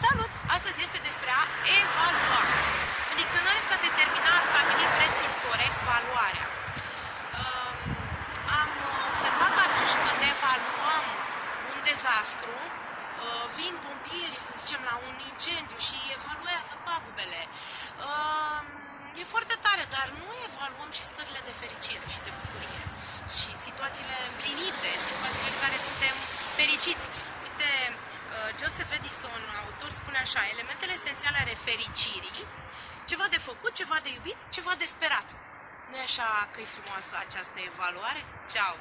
Salut! Astăzi este despre a evalua. În dicționar este a determina, a stabili prețul corect, valoarea. Um, am observat că atunci când evaluăm un dezastru, uh, vin pompierii, să zicem, la un incendiu și evaluează pagubele. Um, e foarte tare, dar nu evaluăm și stările de fericire și de bucurie și situațiile împlinite, situațiile în care suntem fericiți. Uite, uh, Joseph Edison, autor, spune așa, elementele esențiale ale fericirii, ceva de făcut, ceva de iubit, ceva de sperat. Nu e așa că e frumoasă această evaluare? Ceau!